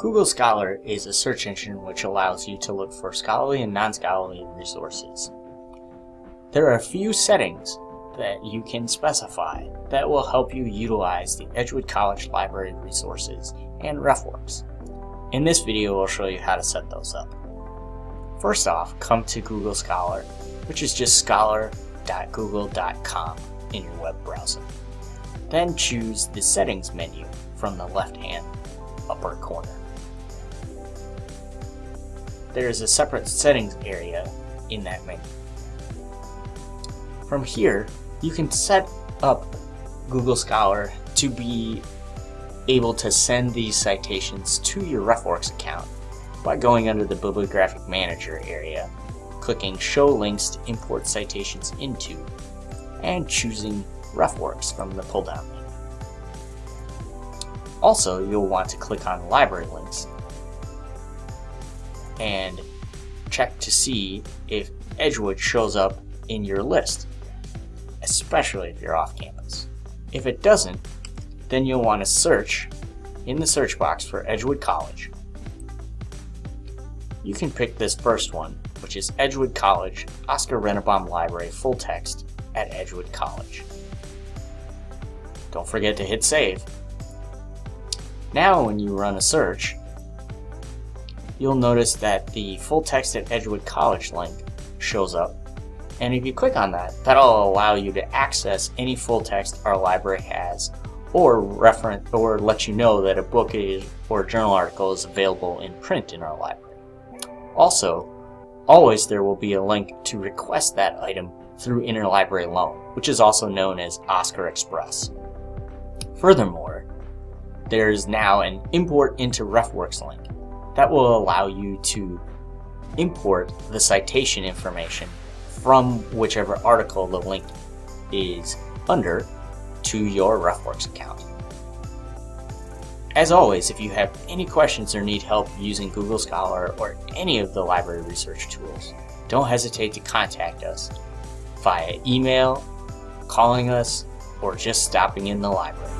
Google Scholar is a search engine which allows you to look for scholarly and non-scholarly resources. There are a few settings that you can specify that will help you utilize the Edgewood College Library resources and RefWorks. In this video, I'll show you how to set those up. First off, come to Google Scholar, which is just scholar.google.com in your web browser. Then choose the Settings menu from the left-hand upper corner. There is a separate settings area in that menu. From here, you can set up Google Scholar to be able to send these citations to your RefWorks account by going under the Bibliographic Manager area, clicking Show Links to import citations into, and choosing RefWorks from the pull-down menu. Also, you'll want to click on Library Links and check to see if Edgewood shows up in your list, especially if you're off campus. If it doesn't, then you'll want to search in the search box for Edgewood College. You can pick this first one, which is Edgewood College Oscar Rennebohm Library Full Text at Edgewood College. Don't forget to hit save. Now when you run a search, you'll notice that the full text at Edgewood College link shows up. And if you click on that, that'll allow you to access any full text our library has or reference or let you know that a book is or journal article is available in print in our library. Also, always there will be a link to request that item through interlibrary loan, which is also known as Oscar Express. Furthermore, there is now an import into RefWorks link that will allow you to import the citation information from whichever article the link is under to your RefWorks account. As always, if you have any questions or need help using Google Scholar or any of the library research tools, don't hesitate to contact us via email, calling us, or just stopping in the library.